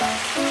Thank you.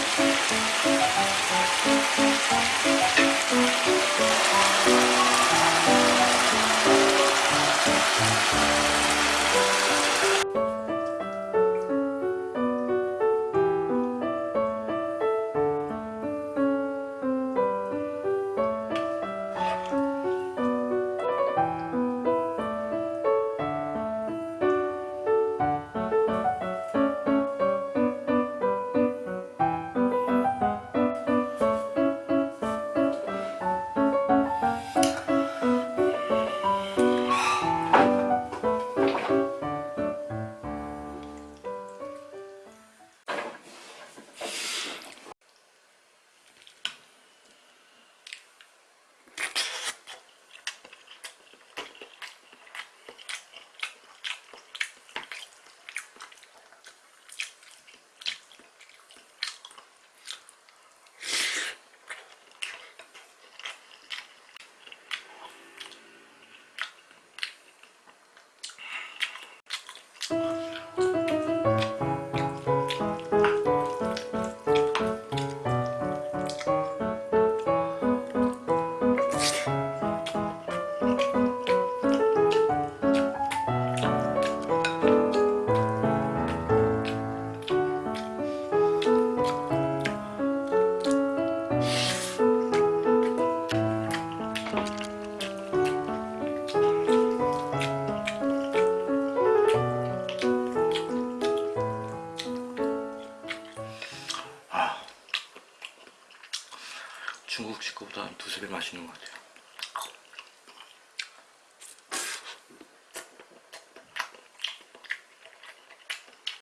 중국식 거보다 두세 배 맛있는 것 같아요